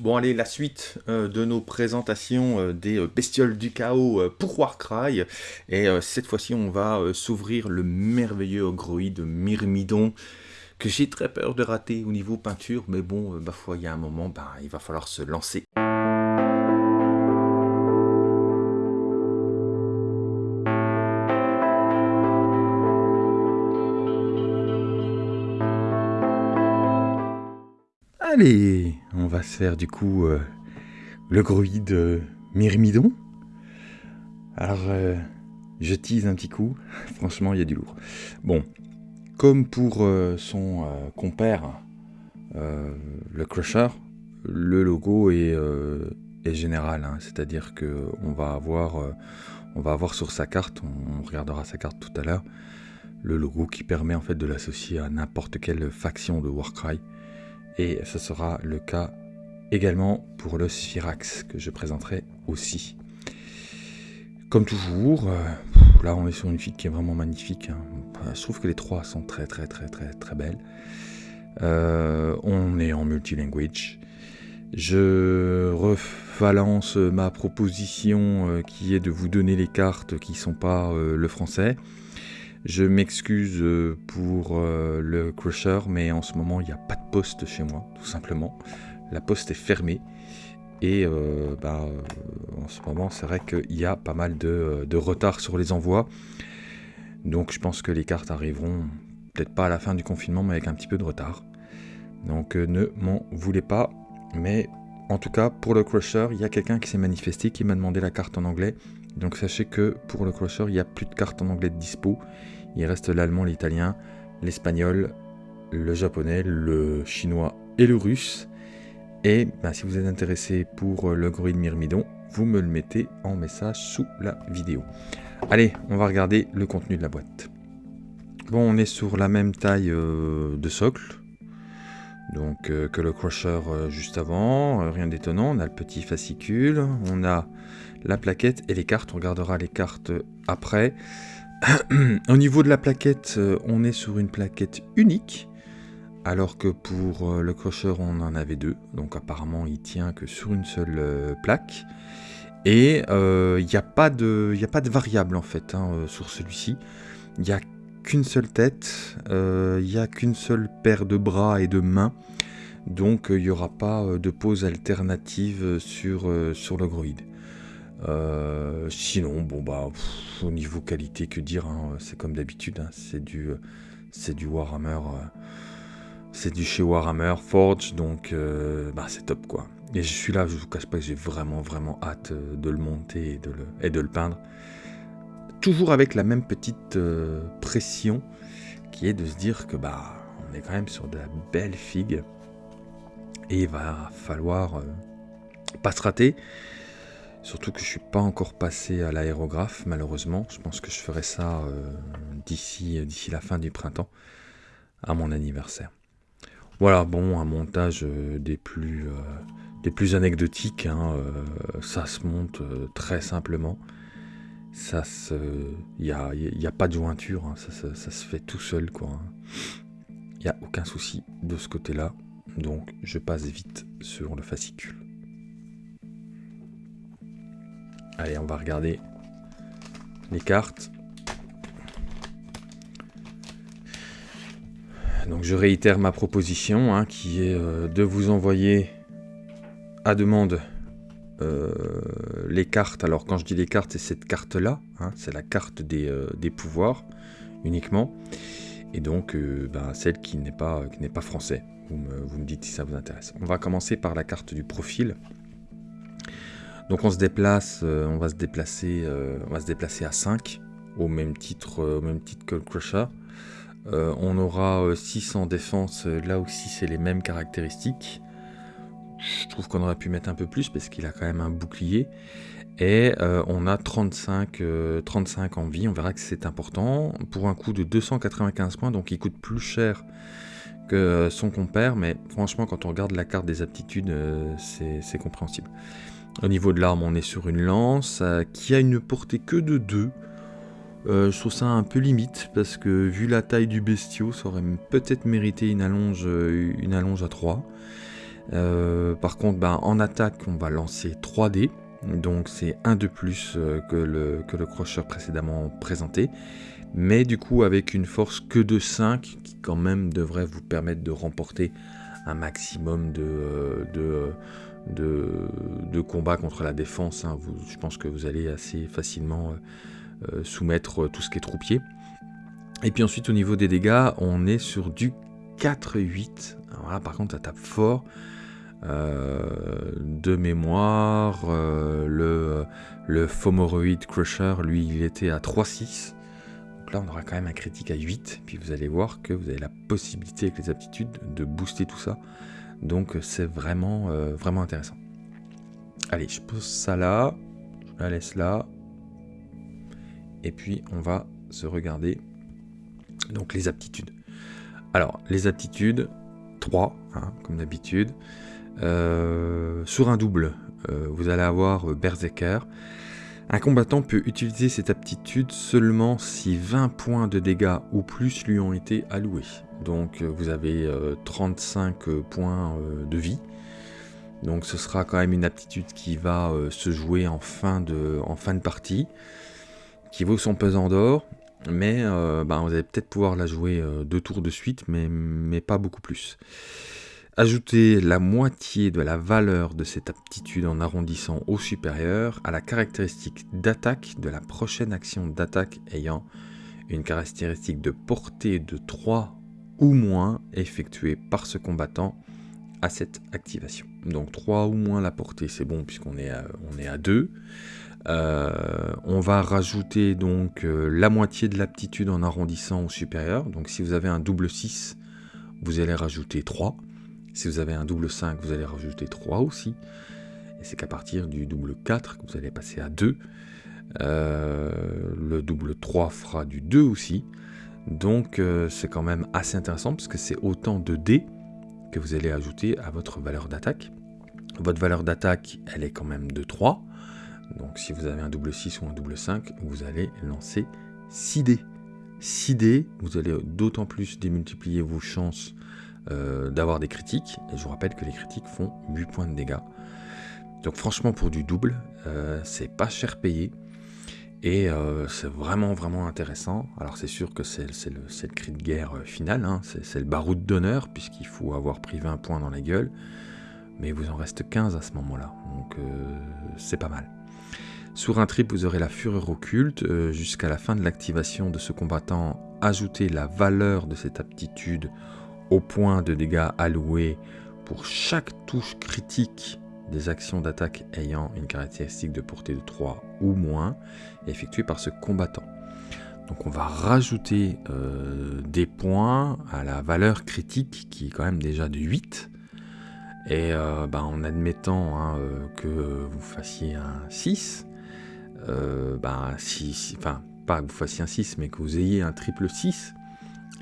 Bon allez, la suite euh, de nos présentations euh, des euh, bestioles du chaos pour Warcry. Et cette fois-ci, on va s'ouvrir le merveilleux ogroïde Myrmidon que j'ai très peur de rater au niveau peinture. Mais bon, bah il y a un moment, bah, il va falloir se lancer. Allez, on va se faire du coup euh, le gruide euh, Myrmidon. Alors, euh, je tease un petit coup. Franchement, il y a du lourd. Bon, comme pour son compère, le Crusher, le logo est, général. Hein. C'est-à-dire avoir, on va avoir sur sa carte, on, regardera sa carte tout à l'heure, le logo qui permet en fait de l'associer à n'importe quelle faction de Warcry et ce sera le cas également pour le Sphyrax que je présenterai aussi. Comme toujours, euh, là on est sur une fille qui est vraiment magnifique. Hein. Je trouve que les trois sont très très très très très belles. Euh, on est en multilanguage. Je revalence ma proposition euh, qui est de vous donner les cartes qui ne sont pas le français. Je m'excuse euh, pour euh, le crusher, mais en ce moment, il n'y a pas de poste chez moi, tout simplement. La poste est fermée. Et euh, bah, en ce moment, c'est vrai qu'il y a pas mal de, retard sur les envois. Donc je pense que les cartes arriveront peut-être pas à la fin du confinement, mais avec un petit peu de retard. Donc ne m'en voulez pas. Mais en tout cas, pour le Crusher, il y a quelqu'un qui s'est manifesté, qui m'a demandé la carte en anglais. Donc sachez que pour le Crusher, il n'y a plus de cartes en anglais de dispo. Il reste l'allemand, l'italien, l'espagnol, le japonais, le chinois et le russe. Et ben, si vous êtes intéressé pour le Groid Myrmidon, vous me le mettez en message sous la vidéo. Allez, on va regarder le contenu de la boîte. Bon, on est sur la même taille euh, de socle, donc euh, que le crusher euh, juste avant, rien d'étonnant. On a le petit fascicule, on a la plaquette et les cartes. On regardera les cartes après. Au niveau de la plaquette, euh, on est sur une plaquette unique, alors que pour euh, le crocheur, on en avait deux. Donc apparemment, il tient que sur une seule euh, plaque. Et il n'y a, pas de, a pas de variable en fait hein, sur celui-ci. Il n'y a qu'une seule tête, il n'y a qu'une seule paire de bras et de mains. Donc il n'y aura pas de pose alternative sur, sur le groïde. Euh, sinon, bon bah, au niveau qualité, que dire, hein, c'est comme d'habitude, hein, c'est du, c'est du Warhammer, euh, c'est du chez Warhammer Forge, donc euh, bah, c'est top quoi. Et je suis là, je vous cache pas que j'ai vraiment vraiment hâte de le monter et de le peindre. Toujours avec la même petite pression qui est de se dire que bah on est quand même sur de la belle figue et il va falloir pas se rater. Surtout que je suis pas encore passé à l'aérographe, malheureusement. Je pense que je ferai ça euh, d'ici d'ici la fin du printemps, à mon anniversaire. Voilà, bon, un montage euh, des plus euh, des plus anecdotiques. Hein, ça se monte très simplement. Ça se, il n'y a, pas de jointure. Hein, ça, se fait tout seul, quoi. Il n'y a aucun souci de ce côté-là. Donc, je passe vite sur le fascicule. Allez, on va regarder les cartes. Donc je réitère ma proposition, hein, qui est euh, de vous envoyer à demande euh, les cartes. Alors quand je dis les cartes, c'est cette carte-là, hein, c'est la carte des, euh, pouvoirs uniquement. Et donc ben, celle qui n'est pas, pas français. Vous me dites si ça vous intéresse. On va commencer par la carte du profil. Donc on se déplace, euh, on va se déplacer, euh, on va se déplacer à 5 au même titre, euh, au même titre que le Crusher. on aura 6 en défense, là aussi c'est les mêmes caractéristiques. Trouve qu'on aurait pu mettre un peu plus parce qu'il a quand même un bouclier. Et on a 35, 35 en vie, on verra que c'est important. Pour un coût de 295 points, donc il coûte plus cher que son compère, mais franchement quand on regarde la carte des aptitudes, c'est compréhensible. Au niveau de l'arme, on est sur une lance euh, qui a une portée que de 2. Euh, je trouve ça un peu limite parce que vu la taille du bestiau, ça aurait peut-être mérité une allonge, euh, une allonge à 3. Par contre, ben, en attaque, on va lancer 3 dés. Donc c'est un de plus que le, que le crocheur précédemment présenté. Mais du coup avec une force que de 5 qui quand même devrait vous permettre de remporter un maximum de, de, de, combats contre la défense. Hein. je pense que vous allez assez facilement soumettre tout ce qui est troupier. Et puis ensuite au niveau des dégâts, on est sur du 4-8. Par contre ça tape fort. Euh, de mémoire, euh, le, le Fomoroid Crusher, lui, il était à 3-6. Donc là, on aura quand même un critique à 8. Puis vous allez voir que vous avez la possibilité avec les aptitudes de booster tout ça. Donc c'est vraiment, euh, vraiment intéressant. Allez, je pose ça là. Je la laisse là. Et puis on va se regarder donc les aptitudes. Alors, les aptitudes, 3, hein, comme d'habitude. Euh, sur un double, euh, vous allez avoir euh, Berserker. Un combattant peut utiliser cette aptitude seulement si 20 points de dégâts ou plus lui ont été alloués. Donc vous avez 35 points de vie. Donc ce sera quand même une aptitude qui va se jouer en fin, de, en fin de partie, qui vaut son pesant d'or mais euh, bah, vous allez peut-être pouvoir la jouer euh, deux tours de suite, mais, pas beaucoup plus. Ajoutez la moitié de la valeur de cette aptitude en arrondissant au supérieur à la caractéristique d'attaque de la prochaine action d'attaque ayant une caractéristique de portée de 3 ou moins effectuée par ce combattant à cette activation. Donc 3 ou moins la portée, c'est bon puisqu'on est, on est à 2. Euh, on va rajouter donc euh, la moitié de l'aptitude en arrondissant au supérieur. Donc si vous avez un double 6, vous allez rajouter 3. Si vous avez un double 5, vous allez rajouter 3 aussi. Et c'est qu'à partir du double 4 que vous allez passer à 2. Euh, le double 3 fera du 2 aussi. Donc c'est quand même assez intéressant parce que c'est autant de dés que vous allez ajouter à votre valeur d'attaque. Votre valeur d'attaque, elle est quand même de 3. Donc si vous avez un double 6 ou un double 5, vous allez lancer 6 dés. 6 dés, vous allez d'autant plus démultiplier vos chances euh, d'avoir des critiques. Et je vous rappelle que les critiques font 8 points de dégâts. Donc franchement pour du double, euh, c'est pas cher payé. Et euh, c'est vraiment vraiment intéressant. Alors c'est sûr que c'est le, cri de guerre final, hein. c'est le baroud d'honneur, puisqu'il faut avoir pris 20 points dans la gueule. Mais il vous en reste 15 à ce moment-là. Donc c'est pas mal. Sur un trip, vous aurez la fureur occulte. Euh, jusqu'à la fin de l'activation de ce combattant, ajoutez la valeur de cette aptitude au point de dégâts alloués pour chaque touche critique des actions d'attaque ayant une caractéristique de portée de 3 ou moins effectuée par ce combattant. Donc on va rajouter euh, des points à la valeur critique qui est quand même déjà de 8. Et euh, ben, en admettant hein, que vous fassiez un 6, euh, bah, si, enfin, pas que vous fassiez un 6, mais que vous ayez un triple 6,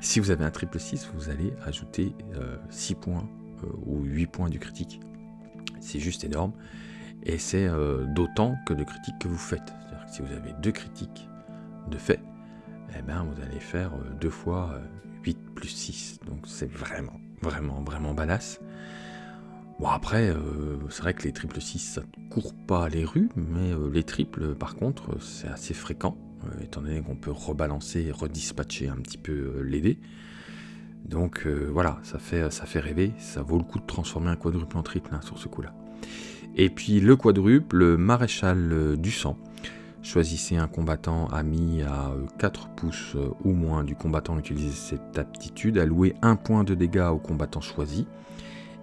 si vous avez un triple 6, vous allez ajouter 6 euh, points euh, ou 8 points du critique. C'est juste énorme. Et c'est d'autant que de critiques que vous faites. C'est-à-dire que si vous avez deux critiques de fait, eh ben, vous allez faire 2 fois 8 plus 6. Donc c'est vraiment, vraiment, vraiment badass. Bon après, euh, c'est vrai que les triples 6, ça ne court pas les rues, mais euh, les triples, par contre, c'est assez fréquent, euh, étant donné qu'on peut rebalancer et redispatcher un petit peu les. Donc voilà, ça fait, ça fait rêver, ça vaut le coup de transformer un quadruple en triple hein, sur ce coup-là. Et puis le quadruple, le maréchal du sang. Choisissez un combattant ami à 4 pouces ou moins du combattant utilisez cette aptitude, allouez un point de dégâts au combattant choisi.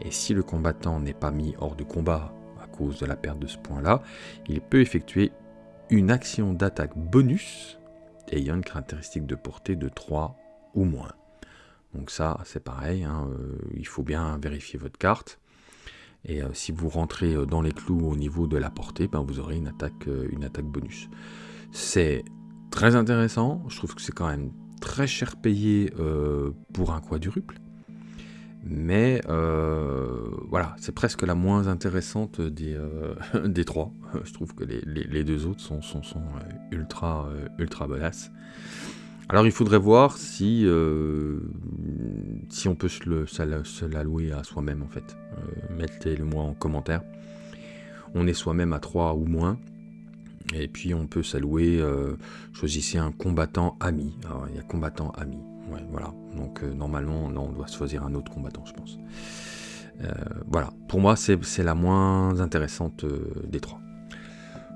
Et si le combattant n'est pas mis hors de combat à cause de la perte de ce point-là, il peut effectuer une action d'attaque bonus ayant une caractéristique de portée de 3 ou moins. Donc ça, c'est pareil, hein, euh, il faut bien vérifier votre carte. Et euh, si vous rentrez euh, dans les clous au niveau de la portée, ben, vous aurez une attaque, une attaque bonus. C'est très intéressant, je trouve que c'est quand même très cher payé pour un quadruple. Mais euh, voilà, c'est presque la moins intéressante des, euh, trois. Je trouve que les, deux autres sont, euh, ultra, ultra bolasses. Alors il faudrait voir si, on peut se, se l'allouer à soi-même en fait. Mettez-le moi en commentaire. On est soi-même à 3 ou moins. Et puis on peut s'allouer, euh, choisissez un combattant ami. Alors il y a combattant ami. Ouais, voilà. Donc normalement, là on doit choisir un autre combattant, je pense. voilà. Pour moi, c'est la moins intéressante des trois.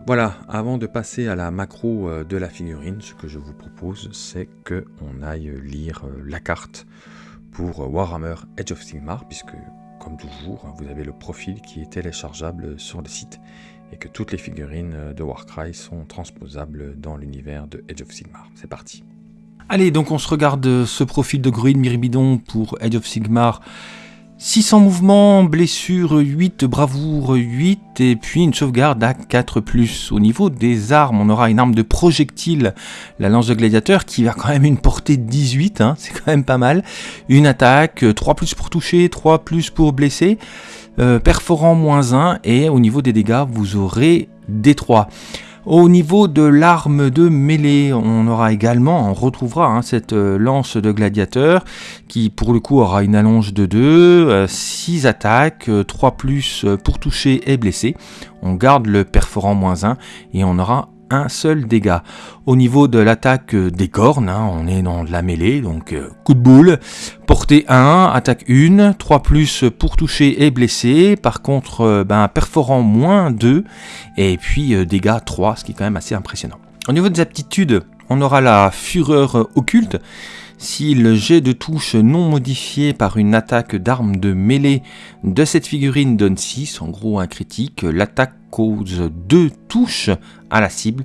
Voilà, avant de passer à la macro euh, de la figurine, ce que je vous propose, c'est qu'on aille lire euh, la carte pour euh, Warhammer Edge of Sigmar, puisque, comme toujours, hein, vous avez le profil qui est téléchargeable sur le site et que toutes les figurines de Warcry sont transposables dans l'univers de Edge of Sigmar. C'est parti. Allez, donc on se regarde ce profil de Gruid Miribidon pour Edge of Sigmar 600 mouvements, blessures 8, bravoure 8 et puis une sauvegarde à 4+. Au niveau des armes, on aura une arme de projectile, la lance de gladiateur qui va quand même une portée de 18, hein, c'est quand même pas mal. Une attaque, 3 plus pour toucher, 3 plus pour blesser, euh, perforant moins 1 et au niveau des dégâts, vous aurez des 3. Au niveau de l'arme de mêlée, on aura également, on retrouvera hein, cette euh, lance de gladiateur qui pour le coup aura une allonge de 2, 6 euh, attaques, 3 euh, plus pour toucher et blesser. On garde le perforant moins 1 et on aura un seul dégât. Au niveau de l'attaque des cornes, hein, on est dans la mêlée, donc euh, coup de boule. Portée 1, attaque 1, 3 plus pour toucher et blesser. Par contre, euh, ben, perforant moins 2, et puis euh, dégâts 3, ce qui est quand même assez impressionnant. Au niveau des aptitudes, on aura la fureur occulte. Si le jet de touche non modifié par une attaque d'arme de mêlée de cette figurine donne 6, en gros un critique, l'attaque cause 2 touches à la cible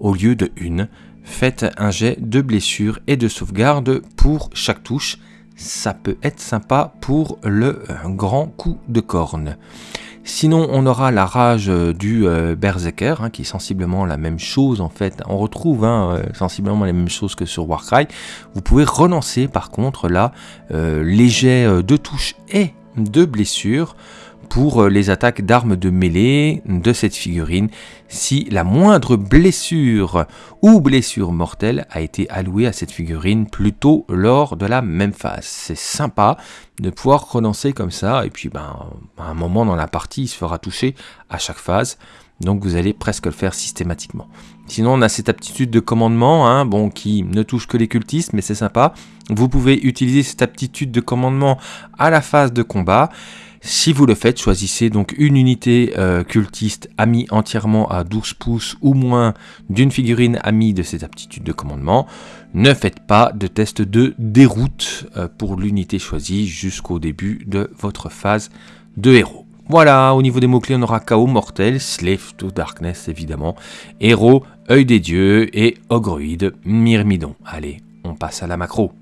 au lieu de une. Faites un jet de blessure et de sauvegarde pour chaque touche. Ça peut être sympa pour le euh, grand coup de corne. Sinon, on aura la rage du euh, Berserker, hein, qui est sensiblement la même chose en fait. On retrouve hein, euh, sensiblement les mêmes choses que sur Warcry. Vous pouvez relancer par contre là les jets de touche et de blessure pour euh, les attaques d'armes de mêlée de cette figurine si la moindre blessure ou blessure mortelle a été allouée à cette figurine plutôt lors de la même phase. C'est sympa de pouvoir relancer comme ça et puis ben, à un moment dans la partie il se fera toucher à chaque phase donc vous allez presque le faire systématiquement. Sinon on a cette aptitude de commandement hein, bon, qui ne touche que les cultistes mais c'est sympa. Vous pouvez utiliser cette aptitude de commandement à la phase de combat. Si vous le faites, choisissez donc une unité euh, cultiste amie entièrement à 12 pouces ou moins d'une figurine amie de cette aptitude de commandement. Ne faites pas de test de déroute euh, pour l'unité choisie jusqu'au début de votre phase de héros. Voilà, au niveau des mots-clés, on aura chaos mortel, slave to darkness évidemment, héros, œil des dieux et ogruide, myrmidon. Allez, on passe à la macro.